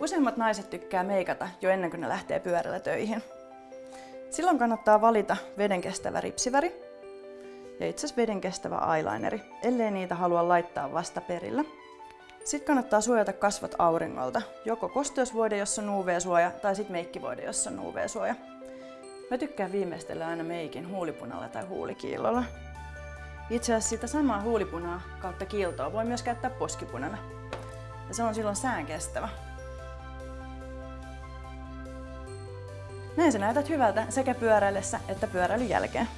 Useimmat naiset tykkää meikata jo ennen kuin ne lähtee pyörällä töihin. Silloin kannattaa valita vedenkestävä ripsiväri ja itse asiassa vedenkestävä eyelineri, ellei niitä halua laittaa vasta perillä. Sitten kannattaa suojata kasvot auringolta, joko kosteusvuode, jossa on UV-suoja, tai sitten meikkivuode, jossa on UV-suoja. Mä tykkään viimeistellä aina meikin huulipunalla tai huulikiillolla. Itse asiassa sitä samaa huulipunaa kautta kiiltoa voi myös käyttää poskipunana. Ja se on silloin sään kestävä. Näin sä näytät hyvältä sekä pyöräillessä että pyöräilyn jälkeen.